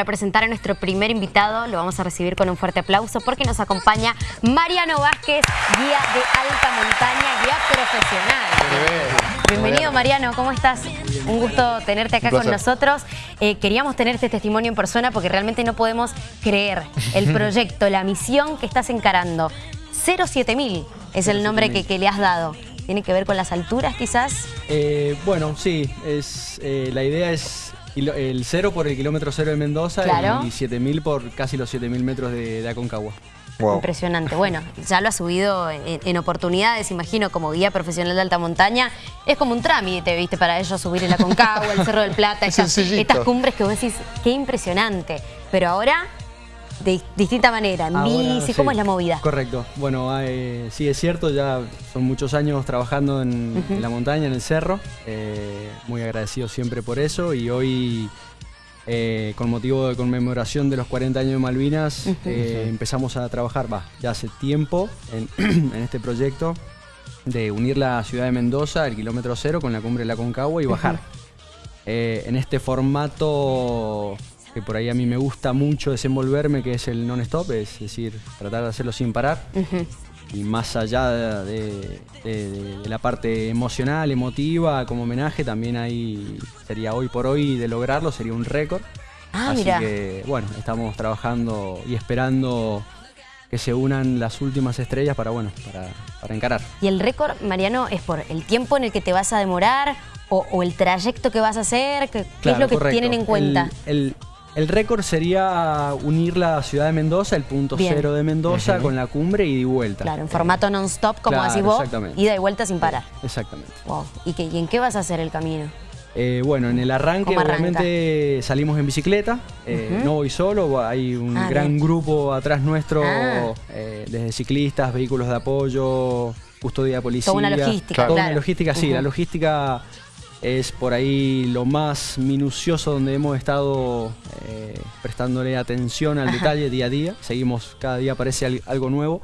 para presentar a nuestro primer invitado. Lo vamos a recibir con un fuerte aplauso porque nos acompaña Mariano Vázquez, guía de alta montaña, guía profesional. Bienvenido Mariano, ¿cómo estás? Un gusto tenerte acá con nosotros. Eh, queríamos tener este testimonio en persona porque realmente no podemos creer el proyecto, la misión que estás encarando. 07000 es el nombre que, que le has dado. ¿Tiene que ver con las alturas quizás? Eh, bueno, sí, es, eh, la idea es el cero por el kilómetro cero de Mendoza y 7000 por casi los 7000 metros de, Aconcagua. Impresionante. Bueno, ya lo ha subido en, oportunidades, imagino, como guía profesional de alta montaña. Es como un trámite, ¿viste? Para ellos subir el Aconcagua, el Cerro del Plata, estas, estas cumbres que vos decís, qué impresionante. Pero ahora de distinta manera, en bici, ¿cómo es la movida? Correcto. Bueno, sí es cierto, ya son muchos años trabajando en, la montaña, en el cerro. Eh, muy agradecido siempre por eso y hoy... Eh, con motivo de conmemoración de los 40 años de Malvinas, eh, empezamos a trabajar, va, ya hace tiempo en, este proyecto de unir la ciudad de Mendoza, el kilómetro cero, con la cumbre de la Concagua y bajar. en este formato que por ahí a mí me gusta mucho desenvolverme, que es el non-stop, es decir, tratar de hacerlo sin parar. Y más allá de, la parte emocional, emotiva, como homenaje, también ahí sería hoy por hoy de lograrlo, sería un récord. Ah, Así que, bueno, estamos trabajando y esperando que se unan las últimas estrellas para, bueno, para, encarar. ¿Y el récord, Mariano, es por el tiempo en el que te vas a demorar o, el trayecto que vas a hacer? ¿Qué, es lo que tienen en cuenta? el, el récord sería unir la ciudad de Mendoza, el punto cero de Mendoza, con la cumbre y de vuelta. Claro, en formato non-stop, como decís vos, ida y vuelta sin parar. Exactamente. ¿Y, en qué vas a hacer el camino? Eh, bueno, en el arranque obviamente salimos en bicicleta, eh, no voy solo, hay un ah, gran grupo atrás nuestro, ah. eh, desde ciclistas, vehículos de apoyo, custodia de policía. Toda una logística, Toda una logística, sí, la logística es por ahí lo más minucioso donde hemos estado eh, prestándole atención al detalle día a día. Seguimos, cada día aparece algo nuevo.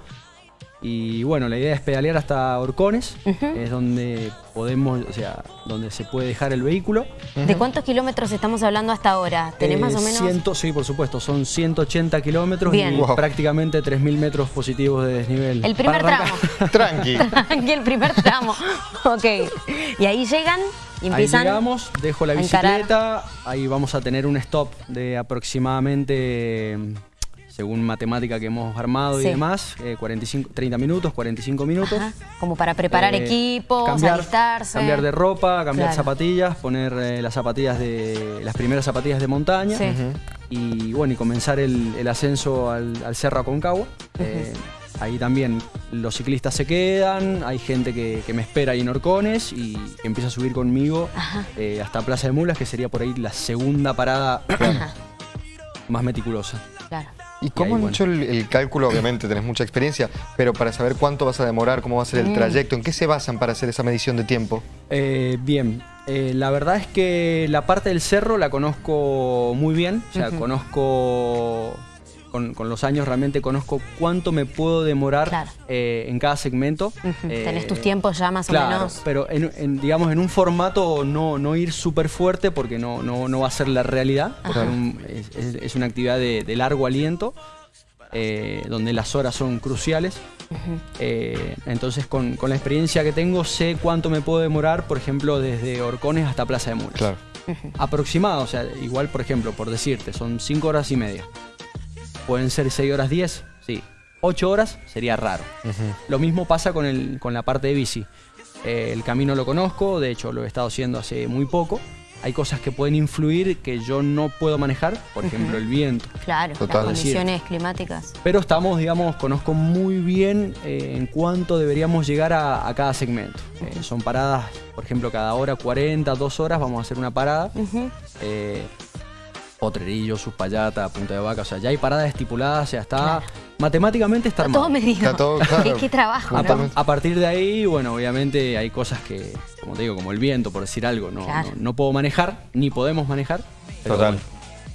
Y bueno, la idea es pedalear hasta Orcones, es donde podemos, o sea, donde se puede dejar el vehículo. ¿De cuántos kilómetros estamos hablando hasta ahora? ¿Tenés más o menos? Ciento, sí, por supuesto, son 180 kilómetros y prácticamente 3.000 metros positivos de desnivel. El primer tramo. Tranqui. Tranqui, el primer tramo. ok. Y ahí llegan y empiezan Ahí llegamos, dejo la bicicleta, ahí vamos a tener un stop de aproximadamente según matemática que hemos armado y demás, 45, eh, 30 minutos, 45 minutos. Como para preparar eh, equipos, cambiar, Cambiar de ropa, cambiar zapatillas, poner eh, las zapatillas de las primeras zapatillas de montaña. Y bueno, y comenzar el, ascenso al, Cerro Aconcagua. Ahí también los ciclistas se quedan, hay gente que, me espera ahí en Orcones y empieza a subir conmigo hasta Plaza de Mulas, que sería por ahí la segunda parada más meticulosa. Claro. ¿Y cómo han hecho el, cálculo? Obviamente tenés mucha experiencia, pero para saber cuánto vas a demorar, cómo va a ser el mm. trayecto, ¿en qué se basan para hacer esa medición de tiempo? Eh, bien, eh, la verdad es que la parte del cerro la conozco muy bien, o sea, conozco con, los años realmente conozco cuánto me puedo demorar eh, en cada segmento. Tenés tus tiempos ya más o menos. pero en, digamos en un formato no, no ir súper fuerte porque no, no, va a ser la realidad. es, una actividad de, largo aliento. Eh, donde las horas son cruciales. Eh, entonces, con, la experiencia que tengo, sé cuánto me puedo demorar, por ejemplo, desde Orcones hasta Plaza de Mulas. Aproximado, o sea, igual, por ejemplo, por decirte, son 5 horas y media. Pueden ser 6 horas 10, sí. 8 horas sería raro. Lo mismo pasa con, el, con la parte de bici. Eh, el camino lo conozco, de hecho lo he estado haciendo hace muy poco. Hay cosas que pueden influir que yo no puedo manejar, por ejemplo el viento. Claro, las condiciones climáticas. Pero estamos, digamos, conozco muy bien eh, en cuánto deberíamos llegar a, cada segmento. Eh, son paradas, por ejemplo, cada hora 40, 2 horas vamos a hacer una parada. Potrerillo, Suspallata, Punta de Vaca, o sea, ya hay paradas estipuladas, o sea, está... Matemáticamente está, armado. Todo medido. Está todo, ¿Qué, trabajo, a, partir de ahí, bueno, obviamente hay cosas que, como te digo, como el viento, por decir algo, no, no, puedo manejar, ni podemos manejar. Total.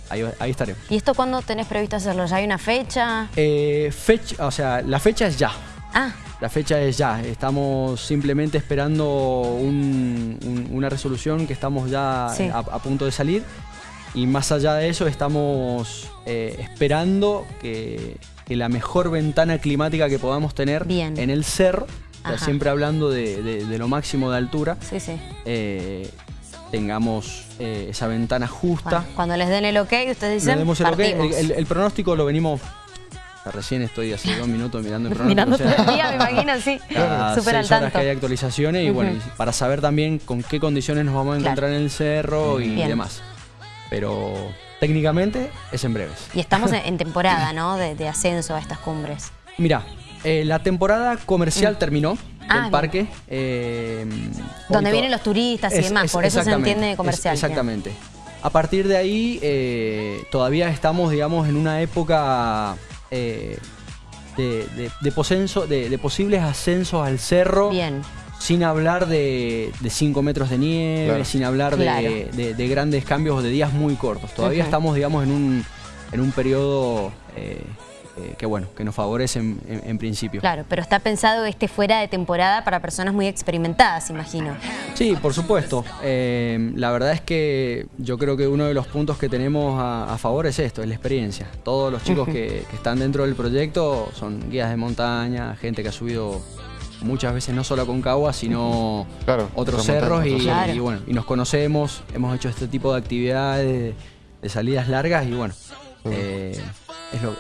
ahí, estaremos. ¿Y esto cuándo tenés previsto hacerlo? ¿Ya hay una fecha? Eh, fecha, o sea, la fecha es ya. Ah. La fecha es ya, estamos simplemente esperando una resolución que estamos ya a, punto de salir Y más allá de eso estamos eh, esperando que, la mejor ventana climática que podamos tener en el cerro, siempre hablando de, lo máximo de altura, eh, tengamos eh, esa ventana justa. cuando les den el ok, ustedes dicen, el, el, pronóstico lo venimos Recién estoy hace dos minutos mirando el pronóstico. Mirando todo el día, me imagino, sí. Súper al tanto. que hay actualizaciones y bueno, para saber también con qué condiciones nos vamos a encontrar en el cerro y demás pero técnicamente es en breves. Y estamos en, temporada, ¿no? De, ascenso a estas cumbres. Mira, eh, la temporada comercial mm. terminó. Ah, parque. Eh, Donde vienen los turistas y demás, por eso se entiende comercial. exactamente. A partir de ahí, eh, todavía estamos, digamos, en una época de, de, posibles ascensos al cerro. Bien sin hablar de 5 metros de nieve, sin hablar de, grandes cambios o de días muy cortos. Todavía estamos, digamos, en un, en un periodo eh, eh, que, bueno, que nos favorece en, principio. Claro, pero está pensado este fuera de temporada para personas muy experimentadas, imagino. Sí, por supuesto. Eh, la verdad es que yo creo que uno de los puntos que tenemos a, favor es esto, es la experiencia. Todos los chicos que, que están dentro del proyecto son guías de montaña, gente que ha subido muchas veces no solo con Cagua, sino otros cerros y, bueno, y nos conocemos, hemos hecho este tipo de actividades, de, salidas largas y bueno, eh, es lo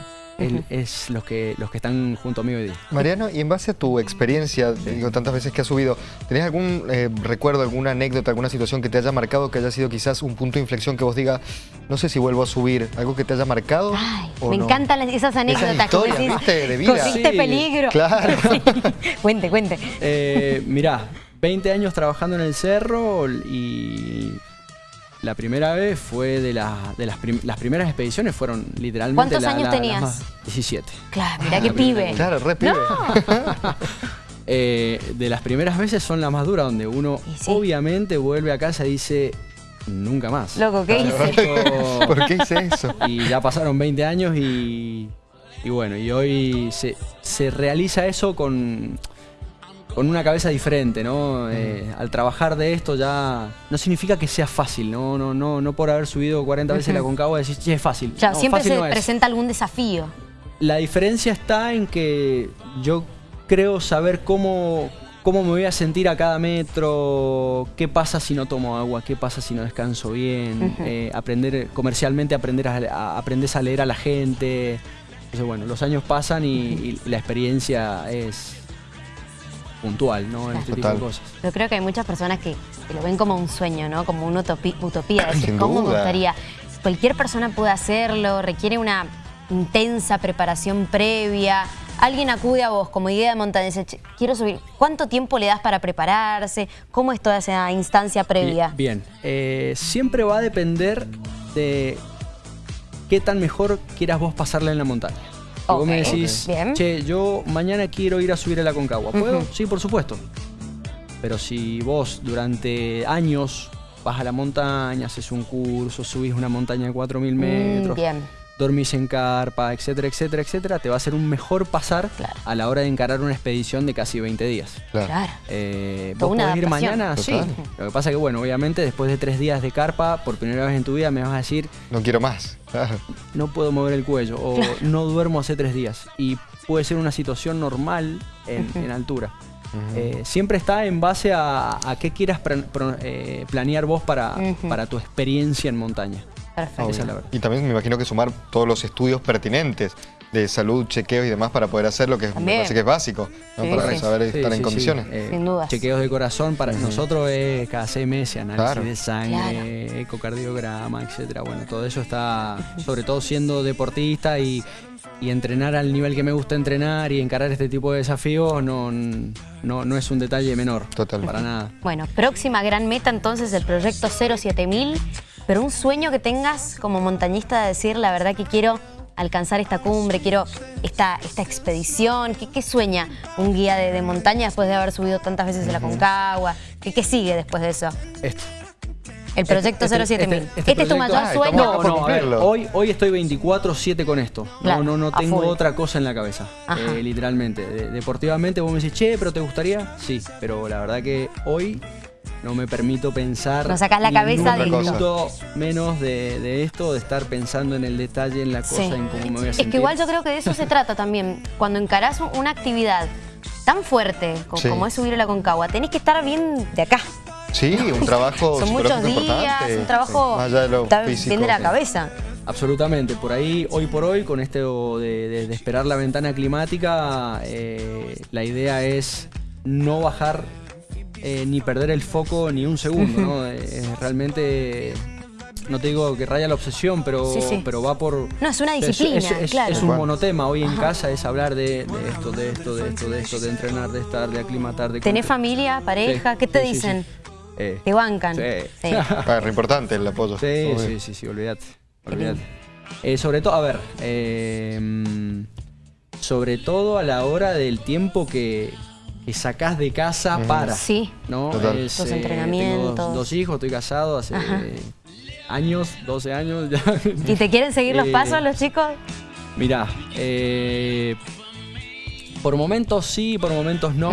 es los que, los que están junto a mí hoy día. Mariano, y en base a tu experiencia, digo, tantas veces que has subido, ¿tenés algún eh, recuerdo, alguna anécdota, alguna situación que te haya marcado, que haya sido quizás un punto de inflexión que vos digas, no sé si vuelvo a subir, algo que te haya marcado? Ay, me encantan esas anécdotas. De vida. peligro. Claro. cuente, cuente. Eh, mirá, 20 años trabajando en el cerro y la primera vez fue de, de las, primeras expediciones, fueron literalmente... ¿Cuántos años tenías? 17. Claro, mirá qué pibe. Claro, re pibe. Eh, de las primeras veces son las más duras, donde uno obviamente vuelve a casa y dice, nunca más. Loco, ¿qué hice? ¿Por qué hice eso? Y ya pasaron 20 años y, y bueno, y hoy se, se realiza eso con con una cabeza diferente, ¿no? Eh, al trabajar de esto ya no significa que sea fácil, ¿no? No, no, no por haber subido 40 veces la Concagua decir, che, es fácil. Ya, siempre se presenta algún desafío. La diferencia está en que yo creo saber cómo, cómo me voy a sentir a cada metro, qué pasa si no tomo agua, qué pasa si no descanso bien, eh, aprender comercialmente, aprender a, aprendes a leer a la gente. Entonces, bueno, los años pasan y la experiencia es, puntual, ¿no? En este tipo de cosas. Yo creo que hay muchas personas que, lo ven como un sueño, ¿no? Como una utopía. decir, ¿cómo me gustaría? Cualquier persona puede hacerlo, requiere una intensa preparación previa. Alguien acude a vos como idea de montaña y dice, quiero subir. ¿Cuánto tiempo le das para prepararse? ¿Cómo es toda esa instancia previa? Bien, eh, siempre va a depender de qué tan mejor quieras vos pasarla en la montaña. Si vos me decís, che, yo mañana quiero ir a subir a la Concagua, ¿puedo? Sí, por supuesto. Pero si vos durante años vas a la montaña, haces un curso, subís una montaña de 4.000 mm, metros, dormís en carpa, etcétera, etcétera, etcétera, te va a ser un mejor pasar a la hora de encarar una expedición de casi 20 días. Claro. Eh, ¿Vos podés ir mañana? Sí. Lo que pasa es que, bueno, obviamente después de tres días de carpa, por primera vez en tu vida me vas a decir... No quiero más. No puedo mover el cuello o no duermo hace tres días. Y puede ser una situación normal en, altura. Eh, siempre está en base a, qué quieras eh, planear vos para, para tu experiencia en montaña. Perfecto. Y también me imagino que sumar todos los estudios pertinentes de salud, chequeos y demás para poder hacer lo que me parece que es básico, para saber estar en condiciones. Eh, Sin duda. Chequeos de corazón para nosotros es cada seis meses, análisis de sangre, ecocardiograma, etcétera. Bueno, todo eso está, sobre todo siendo deportista y, entrenar al nivel que me gusta entrenar y encarar este tipo de desafíos no, no, no es un detalle menor. Total. Para nada. Bueno, próxima gran meta entonces el proyecto 07000, pero un sueño que tengas como montañista de decir la verdad que quiero alcanzar esta cumbre, quiero esta, esta expedición? ¿Qué, sueña un guía de, montaña después de haber subido tantas veces a la Concagua? ¿Qué, ¿Qué sigue después de eso? Esto. El proyecto 07000. Este, este, este, es tu mayor sueño? No, no, hoy, hoy estoy 24-7 con esto. no, no, no tengo otra cosa en la cabeza, eh, literalmente. deportivamente vos me decís, che, pero ¿te gustaría? Sí, pero la verdad que hoy no me permito pensar. No sacás la cabeza un de- minuto menos de, de esto, de estar pensando en el detalle, en la cosa, Sí. en cómo me voy a Es sentir. que igual yo creo que de eso se trata también. Cuando encarás un- una actividad tan fuerte co- Sí. como es subir a la Concagua, tenés que estar bien de acá. Sí, un trabajo Son muchos días, importante. un trabajo Más allá de lo está físico. bien de la sí. cabeza. Absolutamente, por ahí, hoy por hoy, con esto de, de- de esperar la ventana climática, eh, la idea es no bajar eh, ni perder el foco ni un segundo, ¿no? Eh, realmente, no te digo que raya la obsesión, pero, Sí, sí. pero va por... No, es una es- disciplina, es, es- claro. es un monotema hoy en casa, es hablar de, de esto, de esto, de esto, de esto, de entrenar, de estar, de aclimatar, de... ¿Tenés familia, pareja? Sí, ¿Qué te dicen? sí. Eh, ¿Te bancan? Sí. Sí. Re importante el apoyo. Sí, sí, sí, sí, olvídate. olvídate. Eh, sobre todo, a ver, eh, sobre todo a la hora del tiempo que, que sacás de casa para. Sí. ¿no? Es, Los eh, entrenamientos. Tengo dos, dos hijos, estoy casado hace Ajá. años, 12 años ya. ¿Y te quieren seguir los Eh, pasos los chicos? Mirá, eh, por momentos sí, por momentos no.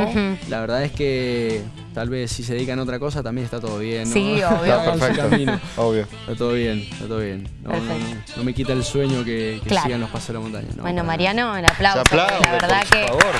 La verdad es que tal vez si se dedican a otra cosa también está todo bien. ¿no? Sí, obvio. Está perfecto. camino. Obvio. Está todo bien, está todo bien. No, no, Perfecto. no me quita el sueño que, que Claro. sigan los pasos de la montaña. no, bueno, Mariano, el aplauso. Se aplaude, la verdad por que favor.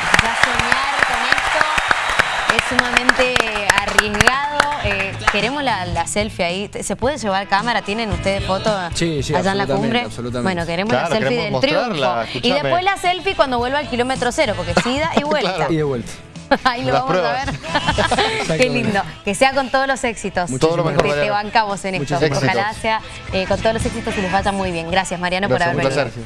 Sumamente arriesgado. Eh, queremos la, la selfie ahí. ¿Se puede llevar cámara? ¿Tienen ustedes foto Sí, sí, allá en la cumbre? absolutamente. Bueno, queremos Claro, la selfie queremos del triunfo. Y después la selfie cuando vuelva al kilómetro cero, porque es ida y vuelta. Claro. Y de vuelta. Ahí lo Las vamos a ver. Qué lindo. Que sea con todos los éxitos. Todo lo mejor, Te- te, Mariano. bancamos en esto. Ojalá gracias. sea eh, con todos los éxitos y les vaya muy bien. Gracias, Mariano, por haber un venido. placer.